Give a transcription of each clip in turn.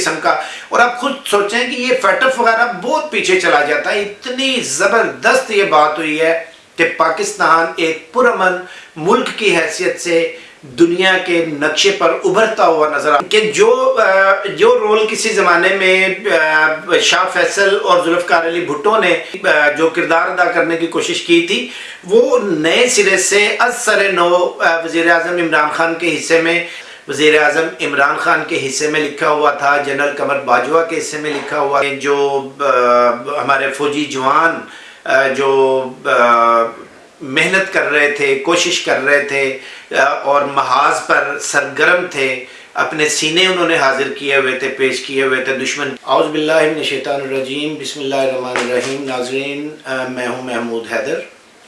قسم کا اور آپ خود سوچیں کہ یہ فیٹف وغیرہ بہت پیچھے چلا جاتا ہے۔ اتنی زبردست یہ بات ہوئی ہے کہ پاکستان ایک پرامن ملک کی حیثیت سے دنیا کے نقشے پر ابھرتا ہوا نظر آتا کہ جو جو رول کسی زمانے میں شاہ فیصل اور ذوالفقار علی بھٹو نے جو کردار ادا کرنے کی کوشش کی تھی، وہ نئے سرے سے از سر نو وزیر اعظم عمران خان کے حصے میں وزیر اعظم عمران خان کے حصے میں لکھا ہوا تھا، جنرل قمر باجوہ کے حصے میں لکھا ہوا جو ہمارے فوجی جوان جو محنت کر رہے تھے، کوشش کر رہے تھے اور محاذ پر سرگرم تھے، اپنے سینے انہوں نے حاضر کیے ہوئے تھے، پیش کیے ہوئے تھے، دشمن۔ اعوذ باللہ من الشیطان الرجیم، بسم اللہ الرحمن الرحیم، ناظرین میں ہوں محمود حیدر۔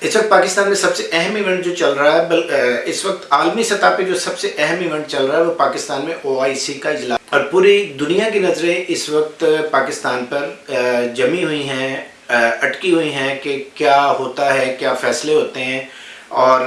اس وقت پاکستان میں سب سے اہم ایونٹ جو چل رہا ہے اس وقت عالمی سطح پہ جو سب سے اہم ایونٹ چل رہا ہے، وہ پاکستان میں او آئی سی کا اجلاس۔ اور پوری دنیا کی نظریں اس وقت پاکستان پر جمی ہوئی ہیں اٹکی ہوئی ہیں کہ کیا ہوتا ہے، کیا فیصلے ہوتے ہیں۔ اور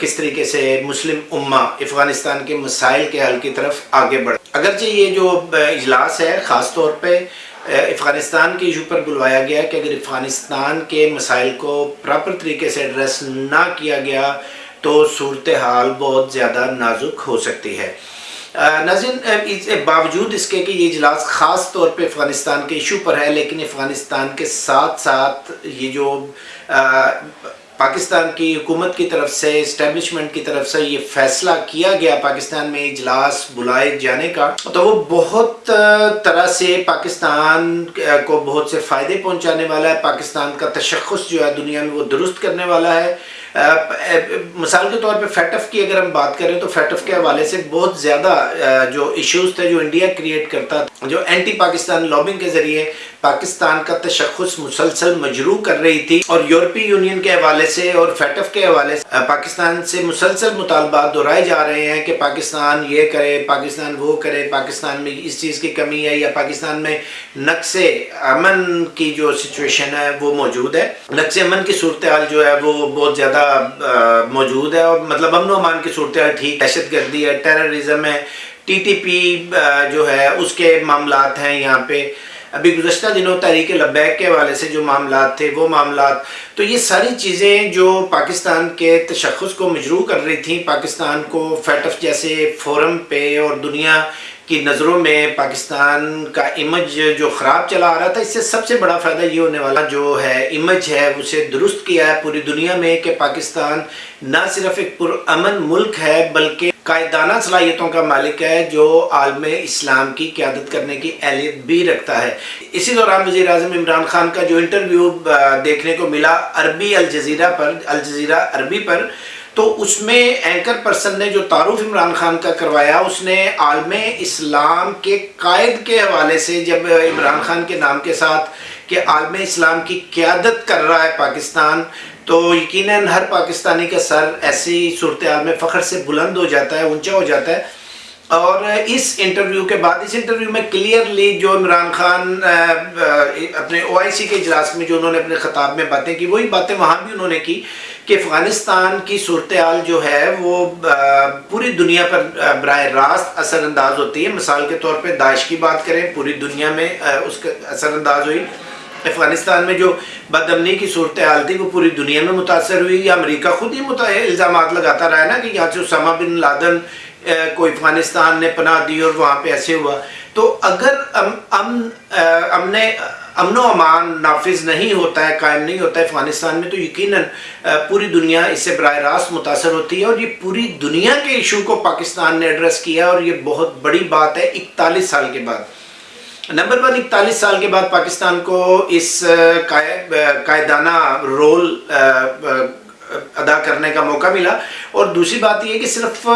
کس طریقے سے مسلم امہ افغانستان کے مسائل کے حل کی طرف آگے بڑھ۔ اگرچہ یہ جو اجلاس ہے، خاص طور پہ افغانستان کے ایشو پر بلوایا گیا کہ اگر افغانستان کے مسائل کو پراپر طریقے سے ایڈریس نہ کیا گیا تو صورتحال بہت زیادہ نازک ہو سکتی ہے۔ ناظرین باوجود اس کے کہ یہ اجلاس خاص طور پہ افغانستان کے ایشو پر ہے، لیکن افغانستان کے ساتھ ساتھ یہ جو پاکستان کی حکومت کی طرف سے اسٹیبلشمنٹ کی طرف سے یہ فیصلہ کیا گیا پاکستان میں اجلاس بلائے جانے کا۔ تو وہ بہت طرح سے پاکستان کو بہت سے فائدے پہنچانے والا ہے۔ پاکستان کا تشخص جو ہے دنیا میں وہ درست کرنے والا ہے۔ مثال کے طور پہ فیٹف کی اگر ہم بات کریں تو فیٹف کے حوالے سے بہت زیادہ جو ایشوز تھے جو انڈیا کریٹ کرتا جو اینٹی پاکستان لابنگ کے ذریعے پاکستان کا تشخص مسلسل مجروع کر رہی تھی اور یورپی یونین کے حوالے سے اور فیٹف کے حوالے سے پاکستان سے مسلسل مطالبات دہرائے جا رہے ہیں کہ پاکستان یہ کرے، پاکستان وہ کرے، پاکستان میں اس چیز کی کمی ہے یا پاکستان میں نقص امن کی جو سچویشن ہے وہ موجود ہے۔ نقص امن کی صورتحال جو ہے وہ بہت زیادہ موجود ہے اور مطلب امن و امان کی صورتحال ٹھیک، دہشت گردی ہے ٹیررزم ہے ٹی ٹی پی جو ہے، اس کے معاملات ہیں یہاں پہ۔ ابھی گزشتہ دنوں تحریک لبیک کے حوالے سے جو معاملات تھے، وہ معاملات۔ تو یہ ساری چیزیں جو پاکستان کے تشخص کو مجروع کر رہی تھیں، پاکستان کو فیٹف جیسے فورم پہ اور دنیا کی نظروں میں پاکستان کا امیج جو خراب چلا آ رہا تھا، اس سے سب سے بڑا فائدہ یہ ہونے والا جو ہے امیج ہے، اسے درست کیا ہے پوری دنیا میں کہ پاکستان نہ صرف ایک پرامن ملک ہے بلکہ قائدانہ صلاحیتوں کا مالک ہے جو عالم اسلام کی قیادت کرنے کی اہلیت بھی رکھتا ہے۔ اسی دوران وزیر اعظم عمران خان کا جو انٹرویو دیکھنے کو ملا عربی الجزیرہ پر، الجزیرہ عربی پر تو اس میں اینکر پرسن نے جو تعارف عمران خان کا کروایا، اس نے عالم اسلام کے قائد کے حوالے سے جب عمران خان کے نام کے ساتھ کہ عالم اسلام کی قیادت کر رہا ہے پاکستان، تو یقیناً ہر پاکستانی کا سر ایسی صورتحال میں فخر سے بلند ہو جاتا ہے، اونچا ہو جاتا ہے۔ اور اس انٹرویو کے بعد، اس انٹرویو میں کلیئرلی جو عمران خان اپنے او آئی سی کے اجلاس میں جو انہوں نے اپنے خطاب میں باتیں کی، وہی باتیں وہاں بھی انہوں نے کی کہ افغانستان کی صورتحال جو ہے وہ پوری دنیا پر براہ راست اثر انداز ہوتی ہے۔ مثال کے طور پہ داعش کی بات کریں، پوری دنیا میں اس کا اثر انداز ہوئی۔ افغانستان میں جو بدمنی کی صورتحال تھی، وہ پوری دنیا میں متاثر ہوئی۔ یا امریکہ خود ہی الزامات لگاتا رہا ہے نا کہ یہاں سے اسامہ بن لادن کو افغانستان نے پناہ دی اور وہاں پہ ایسے ہوا۔ تو اگر امن امن و امان نافذ نہیں ہوتا ہے، قائم نہیں ہوتا ہے افغانستان میں، تو یقیناً پوری دنیا اس سے براہ راست متاثر ہوتی ہے اور یہ پوری دنیا کے ایشو کو پاکستان نے ایڈریس کیا اور یہ بہت بڑی بات ہے، اکتالیس سال کے بعد۔ نمبر ون، اکتالیس سال کے بعد پاکستان کو اس قائدانہ رول ادا کرنے کا موقع ملا۔ اور دوسری بات یہ کہ صرف،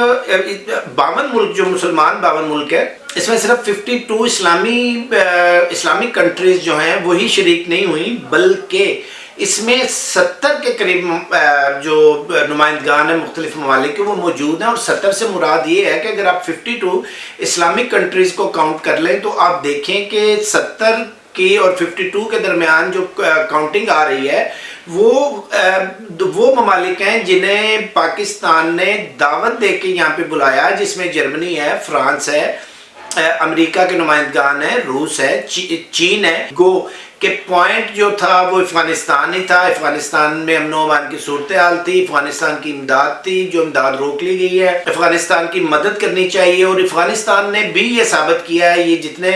باون ملک، جو مسلمان باون ملک ہے اس میں صرف ففٹی ٹو اسلامی اسلامک کنٹریز جو ہیں، وہی شریک نہیں ہوئی، بلکہ اس میں ستر کے قریب جو نمائندگان ہیں، مختلف ممالک کے، وہ موجود ہیں۔ اور ستر سے مراد یہ ہے کہ اگر آپ ففٹی ٹو اسلامک کنٹریز کو کاؤنٹ کر لیں، تو آپ دیکھیں کہ ستر کی اور ففٹی ٹو کے درمیان جو کاؤنٹنگ آ رہی ہے، وہ وہ ممالک ہیں جنہیں پاکستان نے دعوت دے کے یہاں پہ بلایا، جس میں جرمنی ہے، فرانس ہے امریکہ کے نمائندگان ہیں، روس ہے چین ہے، گو کہ پوائنٹ جو تھا وہ افغانستان ہی تھا، افغانستان میں امن و امان کی صورتحال تھی، افغانستان کی امداد تھی، جو امداد روک لی گئی ہے۔ افغانستان کی مدد کرنی چاہیے اور افغانستان نے بھی یہ ثابت کیا ہے، یہ جتنے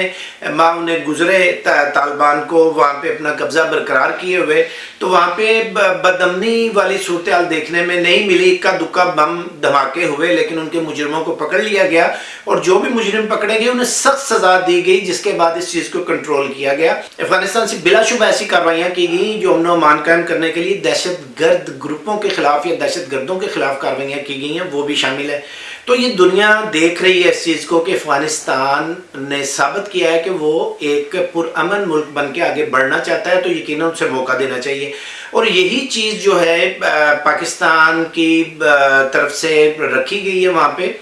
ماہ انہیں گزرے طالبان کو وہاں پہ اپنا قبضہ برقرار کیے ہوئے، تو وہاں پہ بدمنی والی صورتحال دیکھنے میں نہیں ملی۔ اکا دکا بم دھماکے ہوئے، لیکن ان کے مجرموں کو پکڑ لیا گیا اور جو بھی مجرم پکڑے گئے، انہیں سخت سزا دی گئی، جس کے بعد اس چیز کو کنٹرول کیا گیا۔ افغانستان سے بلا شبہ ایسی کاروائیاں کی گئیں جو امن و امان قائم کرنے کے لیے دہشت گرد گروپوں کے خلاف یا دہشت گردوں کے خلاف کاروائیاں کی گئی ہیں، وہ بھی شامل ہے تو یہ دنیا دیکھ رہی ہے اس چیز کو کہ افغانستان نے ثابت کیا ہے کہ وہ ایک پرامن ملک بن کے آگے بڑھنا چاہتا ہے، تو یقیناً اسے موقع دینا چاہیے۔ اور یہی چیز جو ہے پاکستان کی طرف سے رکھی گئی ہے وہاں پہ۔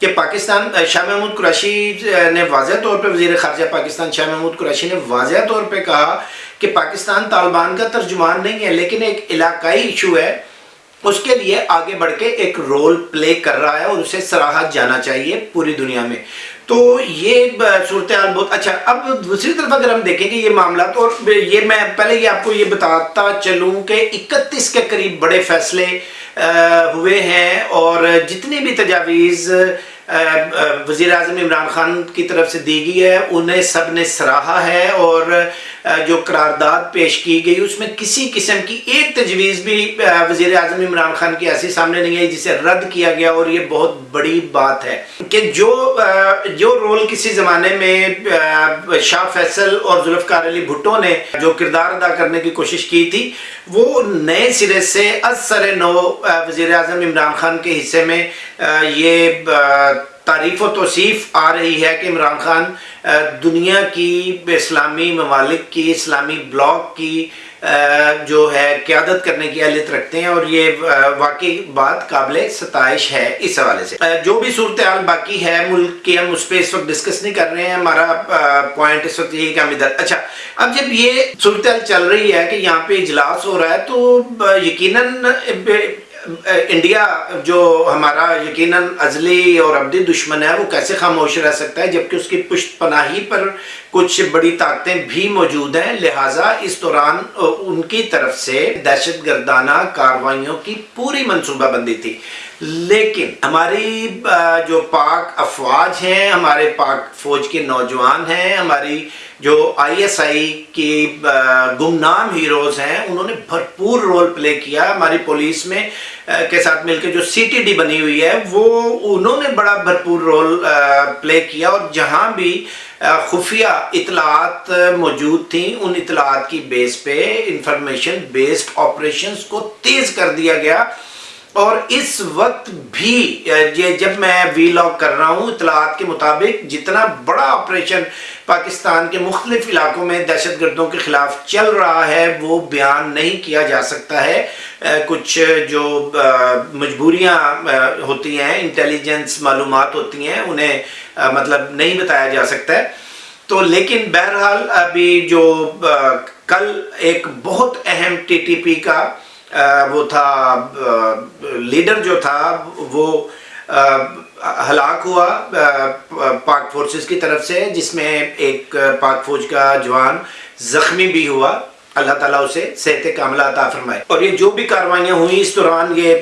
کہ پاکستان، شاہ محمود قریشی نے واضح طور پہ وزیر خارجہ پاکستان شاہ محمود قریشی نے واضح طور پہ کہا کہ پاکستان طالبان کا ترجمان نہیں ہے، لیکن ایک علاقائی ایشو ہے۔ اس کے لیے آگے بڑھ کے ایک رول پلے کر رہا ہے اور اسے سراہت جانا چاہیے پوری دنیا میں۔ تو یہ صورتحال بہت اچھا۔ اب دوسری طرف اگر ہم دیکھیں کہ یہ معاملات اور یہ میں پہلے یہ آپ کو یہ بتاتا چلوں کہ اکتیس کے قریب بڑے فیصلے ہوئے ہیں اور جتنی بھی تجاویز وزیر اعظم عمران خان کی طرف سے دی گئی ہے، انہیں سب نے سراہا ہے اور جو قرارداد پیش کی گئی، اس میں کسی قسم کی ایک تجویز بھی وزیر اعظم عمران خان کی ایسی سامنے نہیں آئی، جسے رد کیا گیا اور یہ بہت بڑی بات ہے کہ جو جو رول کسی زمانے میں شاہ فیصل اور ذوالفقار علی بھٹو نے جو کردار ادا کرنے کی کوشش کی تھی، وہ نئے سرے سے از سر نو وزیر اعظم عمران خان کے حصے میں یہ تعریف و توصیف آ رہی ہے کہ عمران خان دنیا کی اسلامی ممالک کی، اسلامی بلاک کی جو ہے قیادت کرنے کی اہلیت رکھتے ہیں اور یہ واقعی بات قابل ستائش ہے اس حوالے سے۔ جو بھی صورتحال باقی ہے، ملک کی ہم اس پہ اس وقت ڈسکس نہیں کر رہے ہیں، ہمارا پوائنٹ اس وقت یہی کہ ہم ادھر۔ اچھا اب جب یہ صورتحال چل رہی ہے کہ یہاں پہ اجلاس ہو رہا ہے تو یقیناً انڈیا جو ہمارا یقیناً ازلی اور ابدی دشمن ہے، وہ کیسے خاموش رہ سکتا ہے؟ جبکہ اس کی پشت پناہی پر کچھ بڑی طاقتیں بھی موجود ہیں۔ لہٰذا اس دوران ان کی طرف سے دہشت گردانہ کاروائیوں کی پوری منصوبہ بندی تھی۔ لیکن ہماری جو پاک افواج ہیں، ہمارے پاک فوج کے نوجوان ہیں، ہماری جو آئی ایس آئی کی گمنام ہیروز ہیں، انہوں نے بھرپور رول پلے کیا ہماری پولیس میں کے ساتھ مل کے جو سی ٹی ڈی بنی ہوئی ہے، وہ انہوں نے بڑا بھرپور رول پلے کیا اور جہاں بھی خفیہ اطلاعات موجود تھیں، ان اطلاعات کی بیس پہ، انفارمیشن بیسڈ آپریشنز کو تیز کر دیا گیا۔ اور اس وقت بھی، یہ جب میں وی لاگ کر رہا ہوں، اطلاعات کے مطابق جتنا بڑا آپریشن پاکستان کے مختلف علاقوں میں دہشت گردوں کے خلاف چل رہا ہے، وہ بیان نہیں کیا جا سکتا ہے۔ کچھ جو مجبوریاں ہوتی ہیں انٹیلیجنس معلومات ہوتی ہیں، انہیں مطلب نہیں بتایا جا سکتا ہے۔ تو لیکن بہرحال ابھی جو کل ایک بہت اہم ٹی ٹی پی کا وہ تھا لیڈر جو تھا، وہ ہلاک ہوا پاک فورسز کی طرف سے، جس میں ایک پاک فوج کا جوان زخمی بھی ہوا۔ اللہ تعالیٰ اسے صحت کاملہ عطا فرمائے۔ اور یہ جو بھی کاروائیاں ہوئیں اس دوران، یہ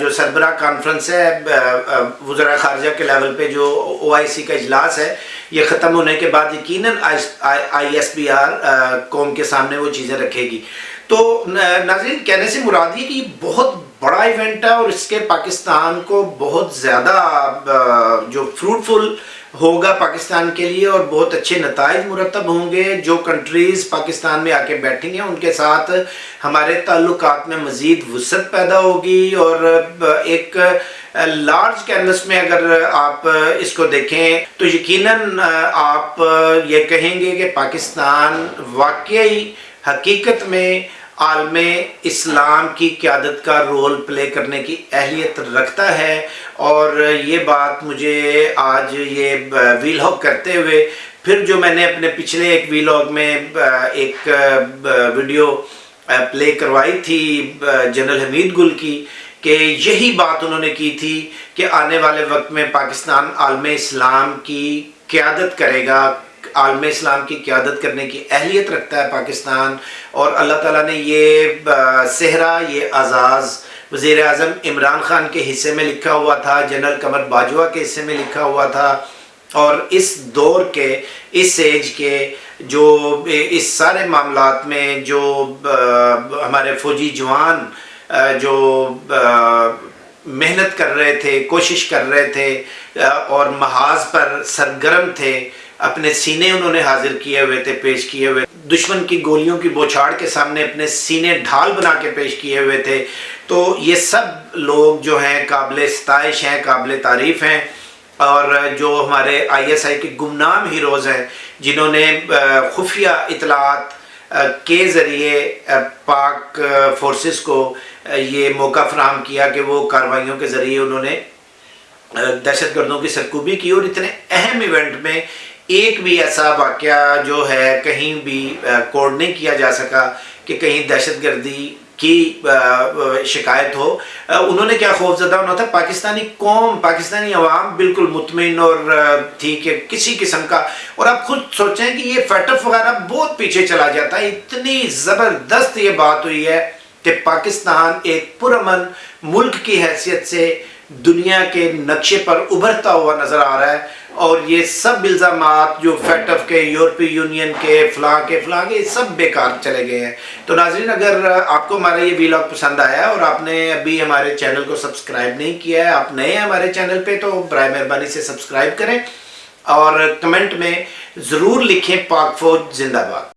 جو سربراہ کانفرنس ہے وزراء خارجہ کے لیول پہ جو او آئی سی کا اجلاس ہے، یہ ختم ہونے کے بعد یقیناً آئی ایس بی آر قوم کے سامنے وہ چیزیں رکھے گی۔ تو ناظرین، کہنے سے مراد یہ کہ یہ بہت بڑا ایونٹ ہے اور اس کے پاکستان کو بہت زیادہ جو فروٹفل ہوگا پاکستان کے لیے اور بہت اچھے نتائج مرتب ہوں گے جو کنٹریز پاکستان میں آ کے بیٹھیں گے۔ ان کے ساتھ ہمارے تعلقات میں مزید وسعت پیدا ہوگی اور ایک لارج کینوس میں اگر آپ اس کو دیکھیں تو یقیناً آپ یہ کہیں گے کہ پاکستان واقعی حقیقت میں عالم اسلام کی قیادت کا رول پلے کرنے کی اہلیت رکھتا ہے اور یہ بات مجھے آج یہ ویلاگ کرتے ہوئے پھر جو میں نے اپنے پچھلے ایک ویلاگ میں، ایک ویڈیو پلے کروائی تھی جنرل حمید گل کی کہ یہی بات انہوں نے کی تھی کہ آنے والے وقت میں پاکستان عالم اسلام کی قیادت کرے گا، عالم اسلام کی قیادت کرنے کی اہلیت رکھتا ہے پاکستان اور اللہ تعالیٰ نے یہ صحرا، یہ اعزاز وزیر اعظم عمران خان کے حصے میں لکھا ہوا تھا، جنرل قمر باجوہ کے حصے میں لکھا ہوا تھا اور اس دور کے، اس ایج کے جو، اس سارے معاملات میں جو ہمارے فوجی جوان جو محنت کر رہے تھے، کوشش کر رہے تھے اور محاذ پر سرگرم تھے، اپنے سینے انہوں نے حاضر کیے ہوئے تھے، پیش کیے ہوئے دشمن کی گولیوں کی بوچھاڑ کے سامنے اپنے سینے ڈھال بنا کے پیش کیے ہوئے تھے۔ تو یہ سب لوگ جو ہیں، قابل ستائش ہیں، قابل تعریف ہیں۔ اور جو ہمارے آئی ایس آئی کے گمنام ہیروز ہیں، جنہوں نے خفیہ اطلاعات کے ذریعے پاک فورسز کو یہ موقع فراہم کیا کہ وہ کاروائیوں کے ذریعے انہوں نے دہشت گردوں کی سرکوبی کی اور اتنے اہم ایونٹ میں ایک بھی ایسا واقعہ جو ہے کہیں بھی کوڈ نہیں کیا جا سکا کہ کہیں دہشت گردی کی شکایت ہو۔ انہوں نے کیا خوف زدہ ہونا تھا؟ پاکستانی قوم، پاکستانی عوام بالکل مطمئن اور تھی کہ کسی قسم کا۔ اور آپ خود سوچیں کہ یہ فیٹف وغیرہ بہت پیچھے چلا جاتا ہے۔ اتنی زبردست یہ بات ہوئی ہے کہ پاکستان ایک پرامن ملک کی حیثیت سے دنیا کے نقشے پر ابھرتا ہوا نظر آ رہا ہے۔ اور یہ سب الزامات جو فیٹف کے یورپی یونین کے، فلاں کے فلاں کے سب بیکار چلے گئے ہیں۔ تو ناظرین، اگر آپ کو ہمارا یہ ویلاگ پسند آیا اور آپ نے ابھی ہمارے چینل کو سبسکرائب نہیں کیا ہے، آپ نئے ہیں ہمارے چینل پہ، تو برائے مہربانی سے سبسکرائب کریں اور کمنٹ میں ضرور لکھیں پاک فوج زندہ باد۔